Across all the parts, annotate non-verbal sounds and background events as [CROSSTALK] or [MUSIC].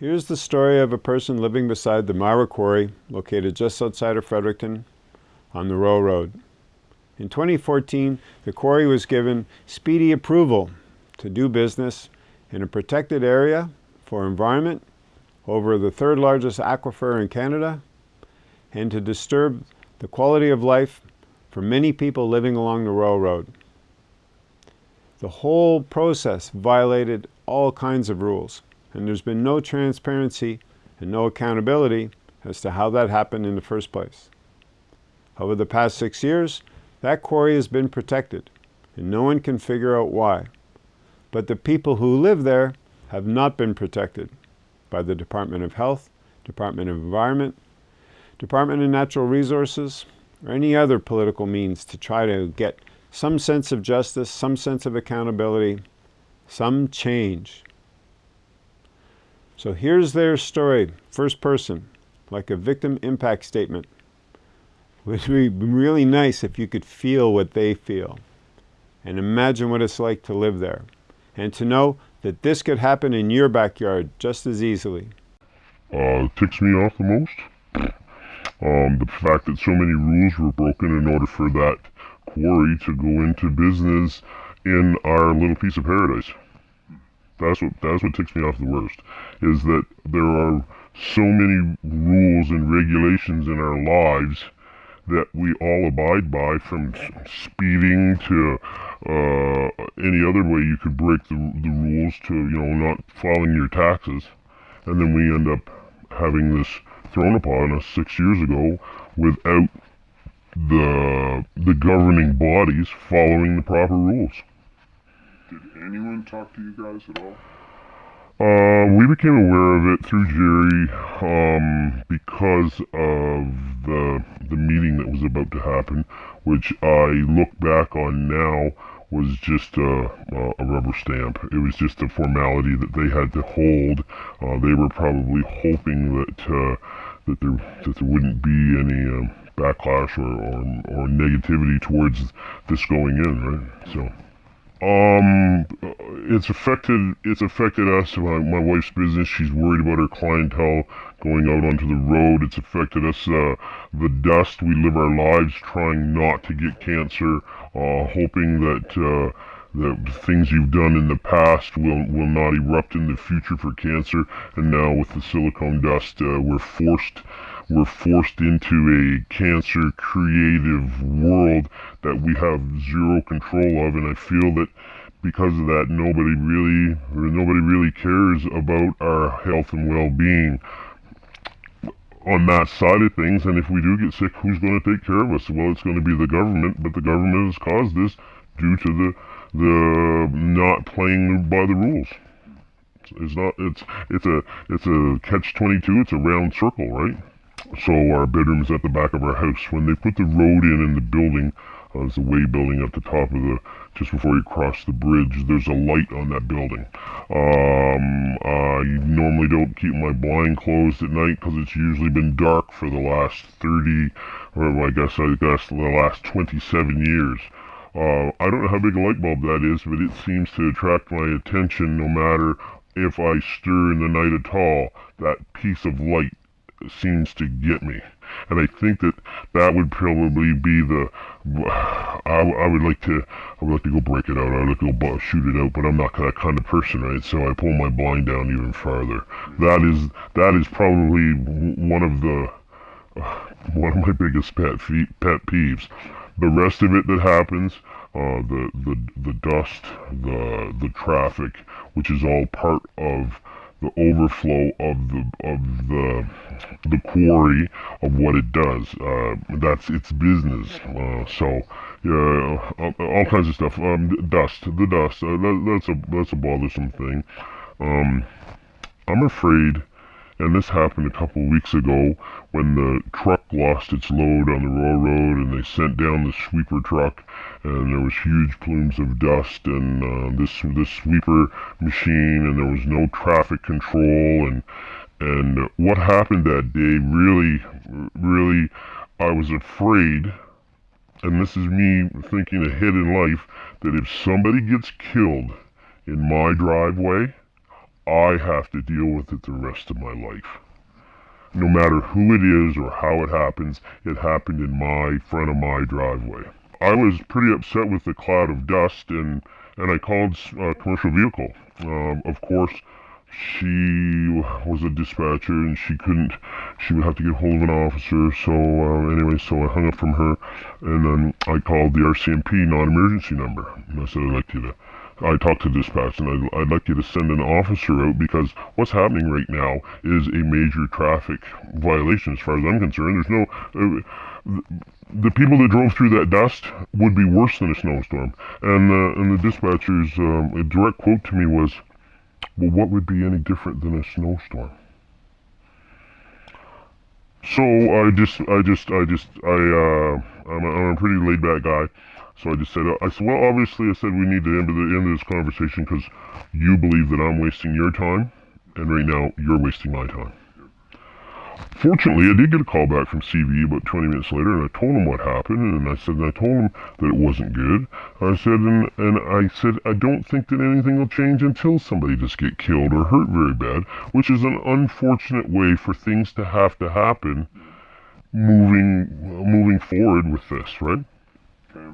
Here's the story of a person living beside the Myra Quarry, located just outside of Fredericton on the Royal Road. In 2014, the quarry was given speedy approval to do business in a protected area for environment over the third largest aquifer in Canada and to disturb the quality of life for many people living along the Royal Road. The whole process violated all kinds of rules and there's been no transparency and no accountability as to how that happened in the first place. Over the past six years, that quarry has been protected, and no one can figure out why. But the people who live there have not been protected by the Department of Health, Department of Environment, Department of Natural Resources, or any other political means to try to get some sense of justice, some sense of accountability, some change. So here's their story, first person, like a victim impact statement. It would be really nice if you could feel what they feel and imagine what it's like to live there and to know that this could happen in your backyard just as easily. Uh, ticks me off the most. Um, the fact that so many rules were broken in order for that quarry to go into business in our little piece of paradise. That's what that's what ticks me off the worst. Is that there are so many rules and regulations in our lives that we all abide by, from speeding to uh, any other way you could break the, the rules to you know not filing your taxes, and then we end up having this thrown upon us six years ago without the the governing bodies following the proper rules anyone talk to you guys at all? Uh, we became aware of it through Jerry um, because of the the meeting that was about to happen, which I look back on now was just a, a rubber stamp. It was just a formality that they had to hold. Uh, they were probably hoping that uh, that there that there wouldn't be any um, backlash or, or or negativity towards this going in, right? So. Um, it's affected. It's affected us. My, my wife's business. She's worried about her clientele going out onto the road. It's affected us. Uh, the dust. We live our lives trying not to get cancer, uh, hoping that uh, the things you've done in the past will will not erupt in the future for cancer. And now with the silicone dust, uh, we're forced we're forced into a cancer creative world that we have zero control of and I feel that because of that nobody really nobody really cares about our health and well-being. On that side of things and if we do get sick who's going to take care of us? Well it's going to be the government but the government has caused this due to the the not playing by the rules. It's not it's it's a it's a catch 22 it's a round circle right so our bedroom's at the back of our house. When they put the road in in the building, uh, there's a weigh building at the top of the, just before you cross the bridge, there's a light on that building. Um, I normally don't keep my blind closed at night because it's usually been dark for the last 30, or I guess, I guess the last 27 years. Uh, I don't know how big a light bulb that is, but it seems to attract my attention no matter if I stir in the night at all. That piece of light seems to get me. And I think that that would probably be the. I, I would like to. I would like to go break it out. I would like to go shoot it out, but I'm not that kind of person, right? So I pull my blind down even farther. That is that is probably one of the [SIGHS] one of my biggest pet pet peeves. The rest of it that happens, uh, the the the dust, the the traffic, which is all part of the overflow of the of the the quarry of what it does. Uh, that's its business. Uh, so yeah, all, all, kinds of stuff. Um, dust, the dust. Uh, that, that's a that's a bothersome thing. Um, I'm afraid and this happened a couple weeks ago when the truck lost its load on the Royal Road and they sent down the sweeper truck and there was huge plumes of dust and uh, this this sweeper machine and there was no traffic control and and what happened that day really really I was afraid and this is me thinking ahead in life that if somebody gets killed in my driveway I have to deal with it the rest of my life. No matter who it is or how it happens, it happened in my front of my driveway. I was pretty upset with the cloud of dust and, and I called a commercial vehicle. Um, of course, she was a dispatcher and she couldn't she would have to get hold of an officer so uh, anyway so i hung up from her and then i called the rcmp non-emergency number and i said i'd like you to I talked to dispatch and I'd, I'd like you to send an officer out because what's happening right now is a major traffic violation as far as I'm concerned. There's no, uh, the people that drove through that dust would be worse than a snowstorm. And, uh, and the dispatcher's um, a direct quote to me was, well, what would be any different than a snowstorm? So I just, I just, I just, I, uh, I'm a, I'm a pretty laid back guy. So I just said, uh, I said, well, obviously, I said we need to end the end of this conversation because you believe that I'm wasting your time, and right now you're wasting my time. Fortunately, I did get a call back from CV about 20 minutes later, and I told him what happened, and I said, and I told him that it wasn't good. I said, and, and I said, I don't think that anything will change until somebody just get killed or hurt very bad, which is an unfortunate way for things to have to happen moving moving forward with this, right?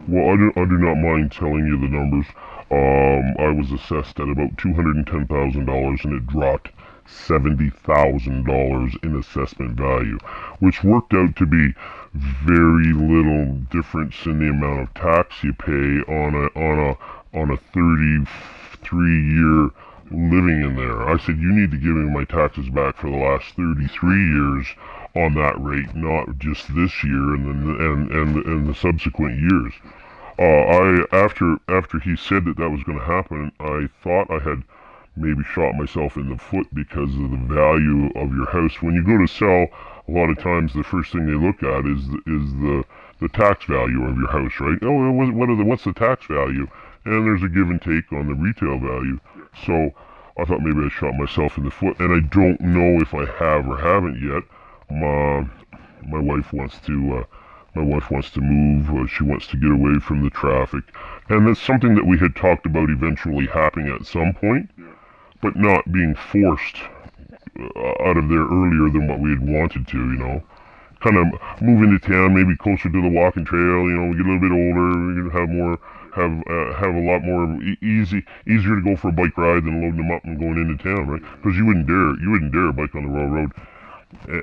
Well, I do, I do not mind telling you the numbers. Um, I was assessed at about $210,000 and it dropped $70,000 in assessment value, which worked out to be very little difference in the amount of tax you pay on a on a on a 33 year living in there. I said you need to give me my taxes back for the last 33 years on that rate, not just this year and then and and and the subsequent years. Uh, I after after he said that that was going to happen, I thought I had maybe shot myself in the foot because of the value of your house. When you go to sell, a lot of times the first thing they look at is is the the tax value of your house, right? Oh, what are the what's the tax value? And there's a give and take on the retail value. So I thought maybe I shot myself in the foot, and I don't know if I have or haven't yet. My my wife wants to. Uh, my wife wants to move. Uh, she wants to get away from the traffic, and that's something that we had talked about eventually happening at some point but not being forced uh, out of there earlier than what we had wanted to, you know. Kind of move into town, maybe closer to the walking trail, you know, we get a little bit older, we have more, have uh, have a lot more easy, easier to go for a bike ride than loading them up and going into town, right? Because you wouldn't dare, you wouldn't dare bike on the Royal Road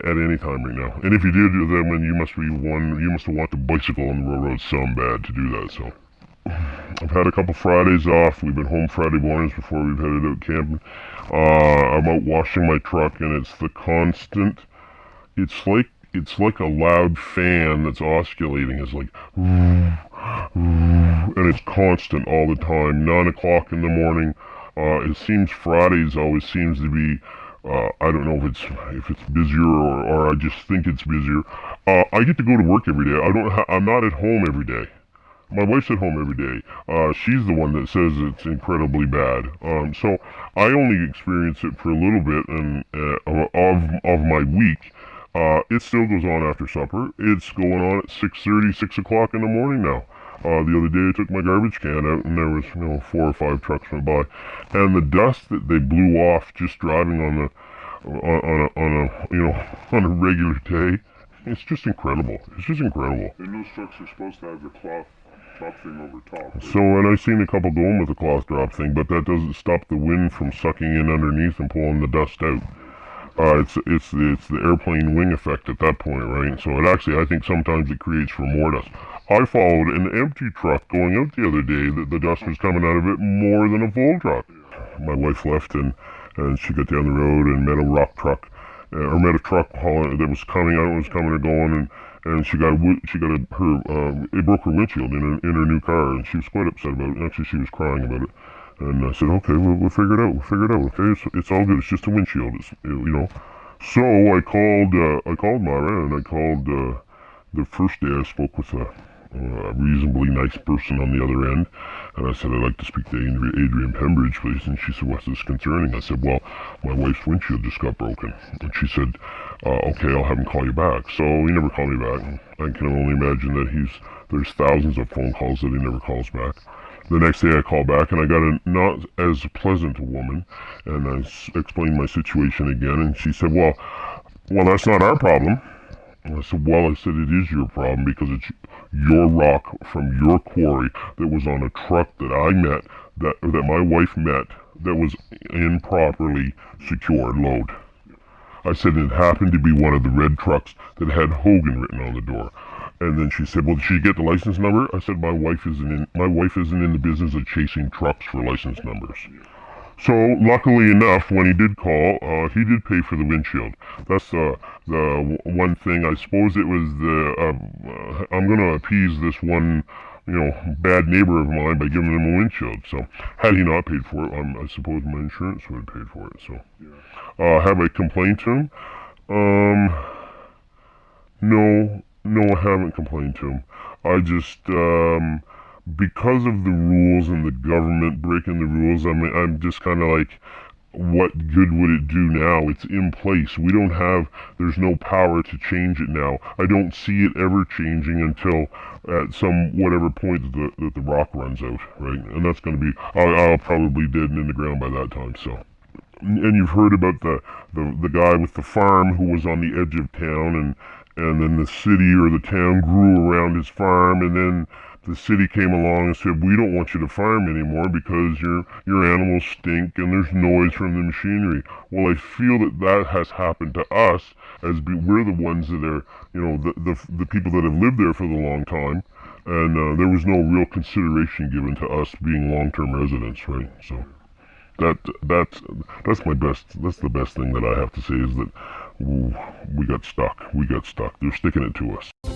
at any time right now. And if you did, do them, then you must be one, you must have wanted to bicycle on the Royal Road some bad to do that, so. I've had a couple Fridays off. We've been home Friday mornings before we've headed out camping. Uh, I'm out washing my truck, and it's the constant. It's like it's like a loud fan that's oscillating. It's like, and it's constant all the time. Nine o'clock in the morning. Uh, it seems Fridays always seems to be. Uh, I don't know if it's if it's busier or, or I just think it's busier. Uh, I get to go to work every day. I don't. I'm not at home every day my wife's at home every day. Uh, she's the one that says it's incredibly bad. Um, so I only experience it for a little bit and uh, of of my week. Uh, it still goes on after supper. It's going on at 6.30, 6 o'clock in the morning now. Uh, the other day I took my garbage can out and there was, you know, four or five trucks went by. And the dust that they blew off just driving on the, on, on a, on a, you know, [LAUGHS] on a regular day, it's just incredible. It's just incredible. And those trucks are supposed to have the cloth drop thing over top. Right? So, and I've seen a couple going with the cloth drop thing, but that doesn't stop the wind from sucking in underneath and pulling the dust out. Uh, it's it's the, it's the airplane wing effect at that point, right? So it actually, I think sometimes it creates for more dust. I followed an empty truck going out the other day that the dust was coming out of it more than a full truck. My wife left and and she got down the road and met a rock truck, uh, or met a truck that was coming out, was coming or going, and and she got a, she got a, her um, it broke her windshield in her in her new car, and she was quite upset about it. Actually, she was crying about it. And I said, okay, we'll, we'll figure it out. We'll figure it out. Okay, it's, it's all good. It's just a windshield. It's you know. So I called uh, I called Myra and I called uh, the first day I spoke with a, a reasonably nice person on the other end, and I said I'd like to speak to Adrian Pembridge, please. And she said, what's this concerning? I said, well, my wife's windshield just got broken, and she said, uh, okay, I'll have him call you back. So he never called me back. I can only imagine that he's there's thousands of phone calls that he never calls back. The next day I called back and I got a not as pleasant woman, and I explained my situation again, and she said, "Well, well, that's not our problem." And I said, "Well, I said it is your problem because it's your rock from your quarry that was on a truck that I met that that my wife met that was improperly secured load." I said it happened to be one of the red trucks that had Hogan written on the door. And then she said, "Well, did she get the license number?" I said, "My wife isn't in. My wife isn't in the business of chasing trucks for license numbers." So luckily enough, when he did call, uh, he did pay for the windshield. That's uh, the one thing. I suppose it was the. Uh, uh, I'm going to appease this one, you know, bad neighbor of mine by giving him a windshield. So had he not paid for it, um, I suppose my insurance would have paid for it. So uh, have I complained to him? Um, no, no, I haven't complained to him. I just, um, because of the rules and the government breaking the rules, I'm, I'm just kind of like, what good would it do now? It's in place. We don't have, there's no power to change it now. I don't see it ever changing until at some whatever point that the, that the rock runs out, right? And that's going to be, I'll, I'll probably dead and in the ground by that time, so and you've heard about the, the the guy with the farm who was on the edge of town and and then the city or the town grew around his farm and then the city came along and said we don't want you to farm anymore because your your animals stink and there's noise from the machinery. Well i feel that that has happened to us as be, we're the ones that are you know the, the the people that have lived there for the long time. And uh, there was no real consideration given to us being long-term residents right? So that that's that's my best that's the best thing that I have to say is that we got stuck. We got stuck. They're sticking it to us